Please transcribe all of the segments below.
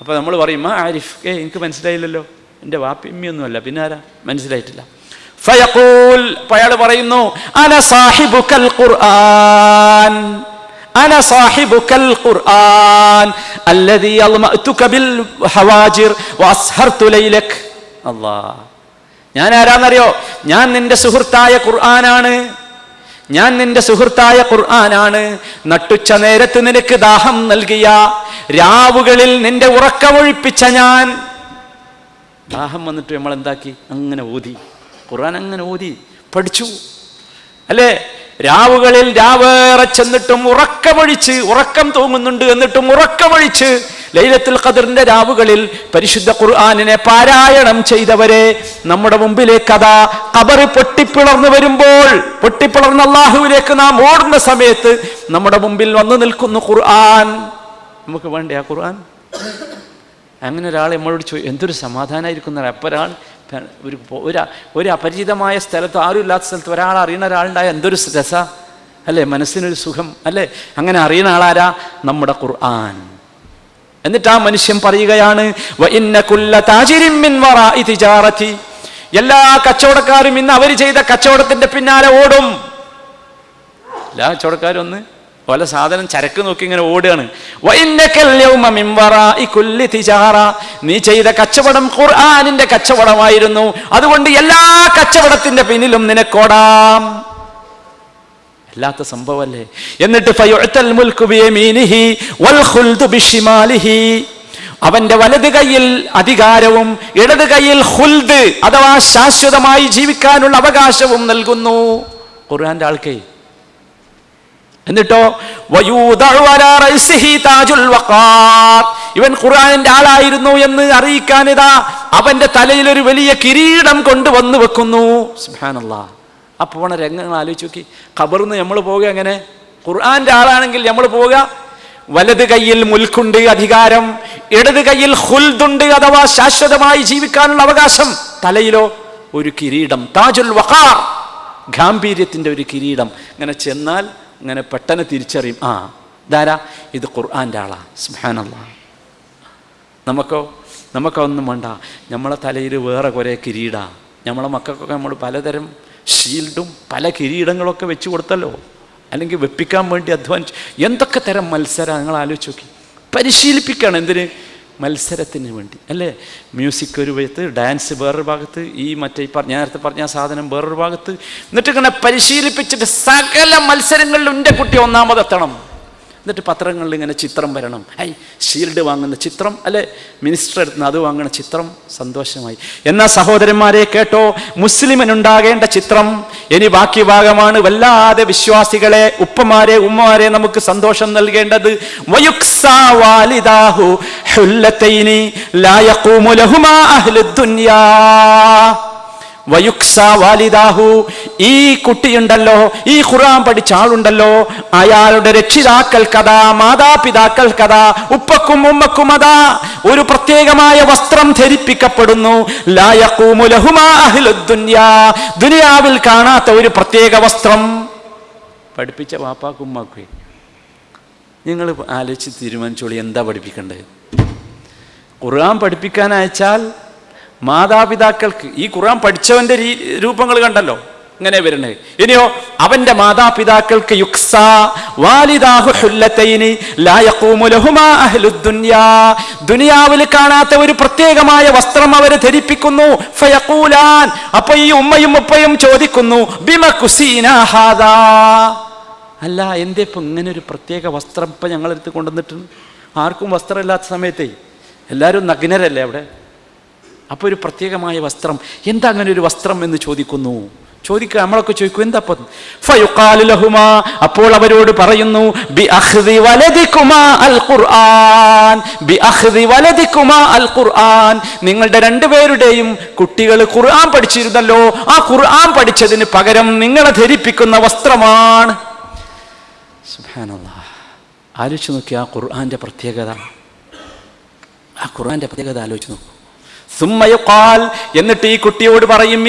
അപ്പോൾ നമ്മൾ പറയും ആ ആരിഫ് ഏ എനിക്ക് മനസ്സിലായില്ലല്ലോ. എന്റെ വാപ്പിയമ്മയൊന്നുമല്ല. പിന്നെ ആരാ? മനസ്സിലായിട്ടില്ല. ഫയഖൂൽ അയാൾ പറയുന്നു അന സാഹിബുക്കൽ ഖുർആൻ അന സാഹിബുക്കൽ ഖുർആൻ അല്ലദീ അൽമഅതുക ബിൽ ഹവാജിർ വഅസ്ഹർതു ലൈലക്. അല്ലാഹ്. ഞാൻ ആരാന്നറിയോ? ഞാൻ നിന്റെ സുഹൃത്തായ ഖുർആനാണ്. ഞാൻ നിന്റെ സുഹൃത്തായ ഖുർആനാണ്. നട്ടുച്ച നേരത്ത് നിനക്ക് ദാഹം നൽകിയ. രാവുകളിൽ നിന്റെ ഉറക്കമൊഴിപ്പിച്ച ഞാൻ. ദാഹം വന്നിട്ട് നമ്മൾ എന്താക്കി അങ്ങനെ ഓതി ഖുർആൻ അങ്ങനെ ഓതി പഠിച്ചു. അല്ലേ? രാവുകളിൽ രാവേറെ ചെന്നിട്ടും ഉറക്കമൊഴിച്ച് ഉറക്കം തൂങ്ങുന്നുണ്ട് എന്നിട്ടും ഉറക്കമൊഴിച്ച് ലൈലത്തുൽ ഖദറിന്റെ രാവുകളിൽ പരിശുദ്ധ ഖുർആാനിനെ പാരായണം ചെയ്തവരെ നമ്മുടെ മുമ്പിലേക്ക് കഥ കബറ് പൊട്ടിപ്പിളർന്നു വരുമ്പോൾ പൊട്ടിപ്പിളർന്ന അള്ളാഹുവിലേക്ക് നാം ഓടുന്ന സമയത്ത് നമ്മുടെ മുമ്പിൽ വന്നു നിൽക്കുന്നു ഖുർആൻ. നമുക്ക് വേണ്ടേ ആ ഖുർആൻ? അങ്ങനെ ഒരാൾ നമ്മളോട് ചോദിച്ചു എന്തൊരു സമാധാനമായിരിക്കുന്ന അപ്പൊരാൾ ഒരാൾ ഒരു ഒരു അപരിചിതമായ സ്ഥലത്ത് ആരും ഇല്ലാത്ത സ്ഥലത്ത് ഒരാൾ അറിയുന്ന ഒരാളുണ്ടായ എന്തൊരു രസ? അല്ലേ? മനസ്സിനൊരു സുഖം. അല്ലേ? അങ്ങനെ അറിയുന്ന ആളാരാ? നമ്മുടെ ഖുർആൻ. എന്നിട്ട് ആ മനുഷ്യൻ പറയുകയാണ് "വ താജിരിൻ മിൻ വറാഇ എല്ലാ കച്ചവടക്കാരും ഇന്ന് അവർ ചെയ്ത കച്ചവടത്തിന്റെ പിന്നാലെ ഓടും. എല്ലാ കച്ചവടക്കാരും ഒന്ന് പല സാധനം ചരക്ക് നോക്കി ഇങ്ങനെ ഓടുകയാണ്. നീ ചെയ്ത കച്ചവടം ഖുർആാനിന്റെ കച്ചവടമായിരുന്നു. അതുകൊണ്ട് എല്ലാ കച്ചവടത്തിന്റെ പിന്നിലും നിനക്കോടാം അല്ലാത്ത സംഭവമല്ലേ? എന്നിട്ട് അവന്റെ വലത് കൈയിൽ അധികാരവും ഇടത് കൈയിൽ ഹുൽദ് അഥവാ ശാശ്വതമായി ജീവിക്കാനുള്ള അവകാശവും നൽകുന്നു. ഖുർആന്റെ ആൾക്കേ. എന്നിട്ടോ. ഇവൻ ഖുർആാനിന്റെ ആളായിരുന്നു എന്ന് അറിയിക്കാനിതാ അവന്റെ തലയിൽ ഒരു വലിയ കിരീടം കൊണ്ടുവന്നു വെക്കുന്നു. സുബ്ഹാനല്ലാ. ആ പോണ രംഗങ്ങൾ ആലോചിച്ച് നോക്കി. ഖബറിന്ന് നമ്മൾ പോവുക എങ്ങനെ? ഖുർആാന്റെ ആളാണെങ്കിൽ നമ്മൾ പോവുക. വലത് കയ്യിൽ മുൽക്കുണ്ട് അധികാരം ഇടത് കയ്യിൽ ഹുൽദുണ്ട് അഥവാ ശാശ്വതമായി ജീവിക്കാനുള്ള അവകാശം. തലയിലോ ഒരു കിരീടം. താജുൽ വഖാർ ഗാംഭീര്യത്തിന്റെ ഒരു കിരീടം. ഇങ്ങനെ ചെന്നാൽ ഇങ്ങനെ പെട്ടെന്ന് തിരിച്ചറിയും. ആ ധാരാ ഇത് ഖുർആാന്റെ ആളാ. സ്മഹാനല്ല നമുക്കോ നമുക്കൊന്നും വേണ്ട. നമ്മളെ തലയിൽ വേറെ കുറേ കിരീടാണ് നമ്മളെ മക്കൾക്കൊക്കെ നമ്മൾ പലതരം ഷീൽഡും പല കിരീടങ്ങളൊക്കെ വെച്ച് കൊടുത്തല്ലോ. അല്ലെങ്കിൽ വെപ്പിക്കാൻ വേണ്ടി അധ്വാനിച്ചു. എന്തൊക്കെ തരം മത്സരം? നിങ്ങൾ ആലോചിച്ച് നോക്കി. പരിശീലിപ്പിക്കുകയാണ് എന്തിന്? മത്സരത്തിന് വേണ്ടി. അല്ലേ? മ്യൂസിക് ഒരു ഭാഗത്ത് ഡാൻസ് വേറൊരു ഭാഗത്ത് ഈ മറ്റേ പറഞ്ഞ നേരത്തെ പറഞ്ഞ സാധനം വേറൊരു ഭാഗത്ത്. എന്നിട്ട് ഇങ്ങനെ പരിശീലിപ്പിച്ചിട്ട് സകല മത്സരങ്ങളിലും എന്റെ കുട്ടി ഒന്നാമതെത്തണം. എന്നിട്ട് പത്രങ്ങളിൽ ഇങ്ങനെ ചിത്രം വരണം. ഐ ഷീൽഡ് വാങ്ങുന്ന ചിത്രം അല്ലെ? മിനിസ്റ്റർ എടുത്തുന്ന അത് വാങ്ങുന്ന ചിത്രം. സന്തോഷമായി. എന്നാ സഹോദരന്മാരെ കേട്ടോ മുസ്ലിമിനുണ്ടാകേണ്ട ചിത്രം ഇനി ബാക്കി ഭാഗമാണ്. വല്ലാതെ വിശ്വാസികളെ ഉപ്പമാരെ ഉമ്മമാരെ നമുക്ക് സന്തോഷം നൽകേണ്ടത്. വയുക്സാ വാലിദാഹു വയുക്സ വാലിദാഹു. ഈ കുട്ടിയുണ്ടല്ലോ ഈ ഖുറാൻ പഠിച്ച ആളുണ്ടല്ലോ. അയാളുടെ രക്ഷിതാക്കൾ കഥ മാതാപിതാക്കൾ കഥ ഉപ്പക്കും ഉമ്മക്കും അതാ. ഒരു പ്രത്യേകമായ വസ്ത്രം ധരിപ്പിക്കപ്പെടുന്നു. ദുനിയാവിൽ കാണാത്ത ഒരു പ്രത്യേക വസ്ത്രം. പഠിപ്പിച്ച വാപ്പാക്കും നിങ്ങൾ ആലോചിച്ച് തീരുമാനിച്ചോളി എന്താ പഠിപ്പിക്കേണ്ടത്? ഖുർആൻ പഠിപ്പിക്കാൻ അയച്ചാൽ മാതാപിതാക്കൾക്ക് ഈ ഖുർആൻ പഠിച്ചവന്റെ രൂപങ്ങൾ കണ്ടല്ലോ ഇങ്ങനെ വരണേ ഇനിയോ അവന്റെ മാതാപിതാക്കൾക്ക് ദുനിയാവിൽ കാണാത്ത ഒരു പ്രത്യേകമായ വസ്ത്രം അവരെ ധരിപ്പിക്കുന്നു. ഫയക്കൂലാൻ അപ്പൊ ഈ ഉമ്മയും ഉപ്പയും ചോദിക്കുന്നു ബിമ കുസീനാഹാദാ അല്ല എന്തേ ഇപ്പൊ ഇങ്ങനെ ഒരു പ്രത്യേക വസ്ത്രം ഇപ്പൊ ഞങ്ങളെടുത്ത് കൊണ്ടുവന്നിട്ടുണ്ട് ആർക്കും വസ്ത്രമില്ലാത്ത സമയത്തേ എല്ലാവരും നഗ്നരല്ലേ അവിടെ? അപ്പോൾ ഒരു പ്രത്യേകമായ വസ്ത്രം. എന്താ അങ്ങനെ ഒരു വസ്ത്രം എന്ന് ചോദിക്കുന്നു? ചോദിക്കുക നമ്മളൊക്കെ ചോദിക്കും എന്താ ഇപ്പം? ഫയുഖാലു ലഹുമാ അപ്പോൾ അവരോട് പറയുന്നു ബി അഖ്ദി വലദികുമാ അൽ ഖുർആൻ ബി അഖ്ദി വലദികുമാ അൽ ഖുർആൻ നിങ്ങളുടെ രണ്ടുപേരുടെയും കുട്ടികൾ ഖുർആൻ പഠിച്ചിരുന്നല്ലോ ആ ഖുർആൻ പഠിച്ചതിന് പകരം നിങ്ങളെ ധരിപ്പിക്കുന്ന വസ്ത്രമാണ്. സുബ്ഹാനല്ലാഹ്. ആലോചിച്ച് നോക്കി ആ ഖുർആന്റെ പ്രത്യേകത. ആ ഖുർആന്റെ പ്രത്യേകത ആലോചിച്ച് നോക്കൂ. എന്നിട്ട് ഈ കുട്ടിയോട് പറയും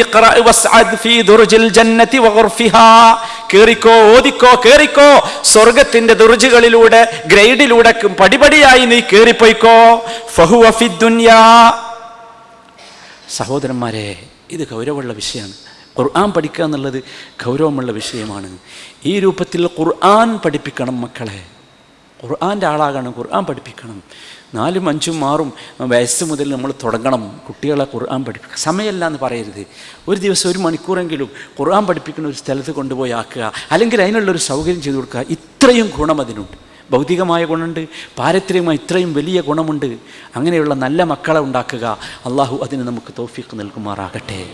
കേറിക്കോ കേറിക്കോ. സ്വർഗത്തിന്റെ ദുർജുകളിലൂടെ ഗ്രൈഡിലൂടെ പടിപടിയായി നീ കേറിപ്പോയിക്കോ. സഹോദരന്മാരെ ഇത് ഗൗരവമുള്ള വിഷയമാണ്. ഖുർആൻ പഠിക്കുക എന്നുള്ളത് ഗൗരവമുള്ള വിഷയമാണ്. ഈ രൂപത്തിൽ ഖുർആൻ പഠിപ്പിക്കണം മക്കളെ. ഖുർആന്റെ ആളാകണം ഖുർആൻ പഠിപ്പിക്കണം. നാലും അഞ്ചും മാറും വയസ്സ് മുതൽ നമ്മൾ തുടങ്ങണം കുട്ടികളെ ഖുർആൻ പഠിപ്പിക്കണം സമയമല്ല എന്ന് പറയരുത്. ഒരു ദിവസം ഒരു മണിക്കൂറെങ്കിലും ഖുർആൻ പഠിപ്പിക്കുന്ന ഒരു സ്ഥലത്ത് കൊണ്ടുപോയി ആക്കുക. അല്ലെങ്കിൽ അതിനുള്ളൊരു സൗകര്യം ചെയ്തു കൊടുക്കുക. ഇത്രയും ഗുണം അതിനുണ്ട്. ഭൗതികമായ ഗുണമുണ്ട്. പാരത്രികമായി ഇത്രയും വലിയ ഗുണമുണ്ട്. അങ്ങനെയുള്ള നല്ല മക്കളെ ഉണ്ടാക്കുക. അള്ളാഹു അതിന് നമുക്ക് തോഫിക്ക് നൽകുമാറാകട്ടെ.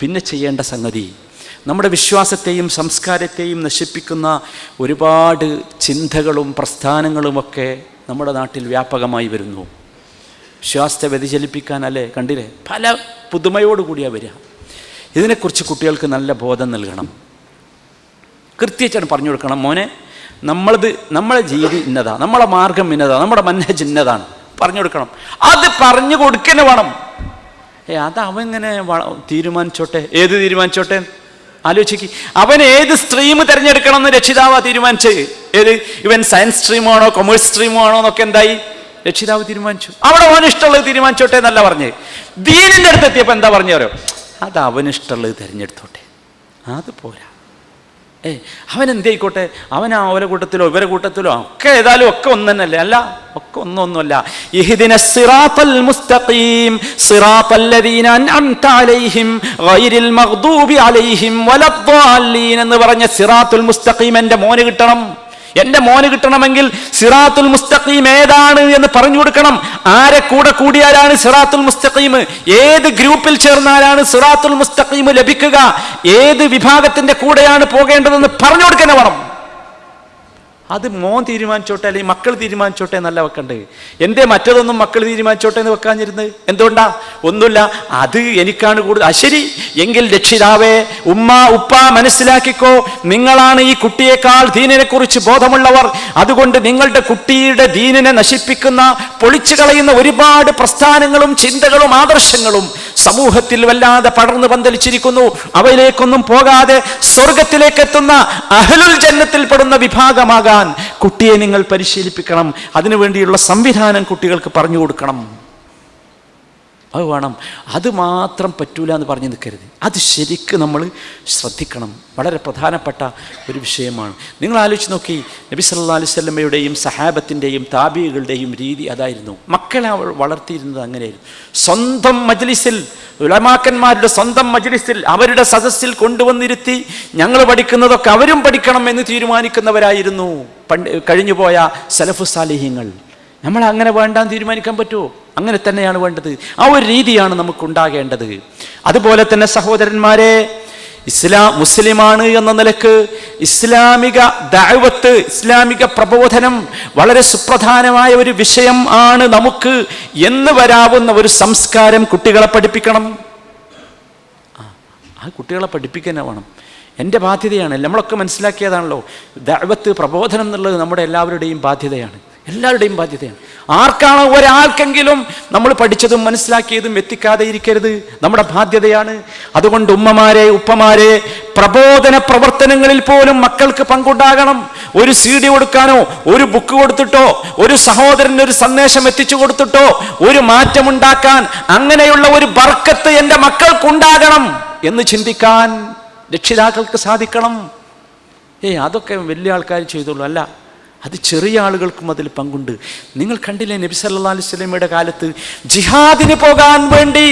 പിന്നെ ചെയ്യേണ്ട സംഗതി നമ്മുടെ വിശ്വാസത്തെയും സംസ്കാരത്തെയും നശിപ്പിക്കുന്ന ഒരുപാട് ചിന്തകളും പ്രസ്ഥാനങ്ങളുമൊക്കെ നമ്മുടെ നാട്ടിൽ വ്യാപകമായി വരുന്നു. വിശ്വാസത്തെ വ്യതിചലിപ്പിക്കാനല്ലേ കണ്ടില്ലേ? പല പുതുമയോടുകൂടിയാണ് വരിക. ഇതിനെക്കുറിച്ച് കുട്ടികൾക്ക് നല്ല ബോധം നൽകണം. കൃത്യച്ചാണ് പറഞ്ഞു കൊടുക്കണം. മോനെ നമ്മളത് നമ്മളെ രീതി ഇന്നതാ. നമ്മളെ മാർഗം ഇന്നതാ. നമ്മുടെ മന്നജ് ഇന്നതാണ്. പറഞ്ഞു കൊടുക്കണം. അത് പറഞ്ഞു കൊടുക്കന്നെ വേണം. ഏ അത് അവങ്ങനെ തീരുമാനിച്ചോട്ടെ? ഏത് തീരുമാനിച്ചോട്ടെ? ആലോചിക്ക്. അവൻ ഏത് സ്ട്രീം തിരഞ്ഞെടുക്കണം എന്ന് രക്ഷിതാവ് തീരുമാനിച്ചത് ഏത്? ഇവൻ സയൻസ് സ്ട്രീമാണോ കൊമേഴ്സ് സ്ട്രീമാണോ എന്നൊക്കെ എന്തായി? രക്ഷിതാവ് തീരുമാനിച്ചു. അവിടെ അവൻ ഇഷ്ടമുള്ളത് തീരുമാനിച്ചോട്ടെ എന്നല്ല പറഞ്ഞ്. ദീനിന്റെ അടുത്ത് എത്തിയപ്പോൾ എന്താ പറഞ്ഞു അത് അവനിഷ്ടമുള്ളത് തിരഞ്ഞെടുത്തോട്ടെ. അത് പോരാ. ഏ അവൻ എന്തായിക്കോട്ടെ അവൻ ആ ഓല കൂട്ടത്തിലോ ഇവരെ കൂട്ടത്തിലോ ഒക്കെ ഏതായാലും ഒക്കെ ഒന്ന് തന്നെയല്ലേ അല്ല ഒക്കെ ഒന്നൊന്നുമല്ല. ഇഹ്ദിന സിറാത്തൽ മുസ്തഖീം സിറാത്തല്ലദീന അൻഅംത അലൈഹിം ഗൈരിൽ മഗ്ദൂബി അലൈഹിം വലദ്ദാലീൻ എന്ന് പറഞ്ഞ സിറാത്തുൽ മുസ്തഖീം എന്റെ മോന് കിട്ടണം. എന്റെ മോന് കിട്ടണമെങ്കിൽ സിറാത്തുൽ മുസ്തഖീം ഏതാണ് എന്ന് പറഞ്ഞു കൊടുക്കണം. ആരെ കൂടെ കൂടിയാലാണ് സിറാത്തുൽ മുസ്തഖീം? ഏത് ഗ്രൂപ്പിൽ ചേർന്നാലാണ് സിറാത്തുൽ മുസ്തഖീം ലഭിക്കുക? ഏത് വിഭാഗത്തിന്റെ കൂടെയാണ് പോകേണ്ടതെന്ന് പറഞ്ഞു കൊടുക്കണം വേണം അത് മോൻ തീരുമാനിച്ചോട്ടെ അല്ലെങ്കിൽ മക്കൾ തീരുമാനിച്ചോട്ടെ എന്നല്ല വെക്കണ്ടേ. എന്തേ മറ്റതൊന്നും മക്കൾ തീരുമാനിച്ചോട്ടെ എന്ന് വെക്കാഞ്ഞിരുന്നത്? എന്തുകൊണ്ടാ? ഒന്നുമില്ല. അത് എനിക്കാണ് കൂടുതൽ. അശരി എങ്കിൽ രക്ഷിതാവേ ഉമ്മ ഉപ്പ മനസ്സിലാക്കിക്കോ. നിങ്ങളാണ് ഈ കുട്ടിയേക്കാൾ ദീനിനെ കുറിച്ച് ബോധമുള്ളവർ. അതുകൊണ്ട് നിങ്ങളുടെ കുട്ടിയുടെ ദീനിനെ നശിപ്പിക്കുന്ന പൊളിച്ചു കളയുന്ന ഒരുപാട് പ്രസ്ഥാനങ്ങളും ചിന്തകളും ആദർശങ്ങളും സമൂഹത്തിൽ വല്ലാതെ പടർന്നു പന്തലിച്ചിരിക്കുന്നു. അവയിലേക്കൊന്നും പോകാതെ സ്വർഗത്തിലേക്ക് എത്തുന്ന അഹലുൽ ജന്നത്തിൽപ്പെടുന്ന വിഭാഗമാകാൻ കുട്ടിയെ നിങ്ങൾ പരിശീലിപ്പിക്കണം. അതിനുവേണ്ടിയുള്ള സംവിധാനം കുട്ടികൾക്ക് പറഞ്ഞു കൊടുക്കണം. അത് വേണം. അത് മാത്രം പറ്റൂല എന്ന് പറഞ്ഞ് നിൽക്കരുത്. അത് ശരിക്ക് നമ്മൾ ശ്രദ്ധിക്കണം. വളരെ പ്രധാനപ്പെട്ട ഒരു വിഷയമാണ്. നിങ്ങൾ ആലോചിച്ച് നോക്കി നബി സല്ലാ അലൈഹി സ്വല്ലമ്മയുടെയും സഹാബത്തിന്റെയും താബികളുടെയും രീതി അതായിരുന്നു. മക്കളെ അവൾ വളർത്തിയിരുന്നത് അങ്ങനെയായിരുന്നു. സ്വന്തം മജ്ലിസിൽ ഉലമാക്കന്മാരുടെ സ്വന്തം മജ്ലിസിൽ അവരുടെ സദസ്സിൽ കൊണ്ടുവന്നിരുത്തി ഞങ്ങൾ പഠിക്കുന്നതൊക്കെ അവരും പഠിക്കണം എന്ന് തീരുമാനിക്കുന്നവരായിരുന്നു. പണ്ട് കഴിഞ്ഞുപോയ സലഫു സാലിഹ്യങ്ങൾ. നമ്മൾ അങ്ങനെ വേണ്ടാന്ന് തീരുമാനിക്കാൻ പറ്റുമോ? അങ്ങനെ തന്നെയാണ് വേണ്ടത്. ആ ഒരു രീതിയാണ് നമുക്കുണ്ടാകേണ്ടത്. അതുപോലെ തന്നെ സഹോദരന്മാരെ ഇസ്ലാം മുസ്ലിമാണ് എന്ന നിലയ്ക്ക് ഇസ്ലാമിക ദൈവത്ത് ഇസ്ലാമിക പ്രബോധനം വളരെ സുപ്രധാനമായ ഒരു വിഷയം ആണ് നമുക്ക് എന്ന് വരാവുന്ന ഒരു സംസ്കാരം കുട്ടികളെ പഠിപ്പിക്കണം. ആ, കുട്ടികളെ പഠിപ്പിക്കാൻ വേണം. എന്റെ ബാധ്യതയാണ്. നമ്മളൊക്കെ മനസ്സിലാക്കിയതാണല്ലോ. ദൈവത്ത് പ്രബോധനം എന്നുള്ളത് നമ്മുടെ എല്ലാവരുടെയും ബാധ്യതയാണ്. എല്ലാവരുടെയും ബാധ്യതയാണ്. ആർക്കാണോ ഒരാൾക്കെങ്കിലും നമ്മൾ പഠിച്ചതും മനസ്സിലാക്കിയതും എത്തിക്കാതെ ഇരിക്കരുത്. നമ്മുടെ ബാധ്യതയാണ്. അതുകൊണ്ട് ഉമ്മമാരെ ഉപ്പമാരെ പ്രബോധന പ്രവർത്തനങ്ങളിൽ പോലും മക്കൾക്ക് പങ്കുണ്ടാകണം. ഒരു സി ഡി കൊടുക്കാനോ ഒരു ബുക്ക് കൊടുത്തിട്ടോ ഒരു സഹോദരന് ഒരു സന്ദേശം എത്തിച്ചു കൊടുത്തിട്ടോ ഒരു മാറ്റമുണ്ടാക്കാൻ അങ്ങനെയുള്ള ഒരു ബർക്കത്ത് എന്റെ മക്കൾക്കുണ്ടാകണം എന്ന് ചിന്തിക്കാൻ രക്ഷിതാക്കൾക്ക് സാധിക്കണം. ഏയ് അതൊക്കെ വലിയ ആൾക്കാർ ചെയ്തോളൂ അല്ല അത് ചെറിയ ആളുകൾക്കും അതിൽ പങ്കുണ്ട്. നിങ്ങൾ കണ്ടില്ലേ നബി സല്ലാ അലൈഹി കാലത്ത് ജിഹാദിന് പോകാൻ വേണ്ടി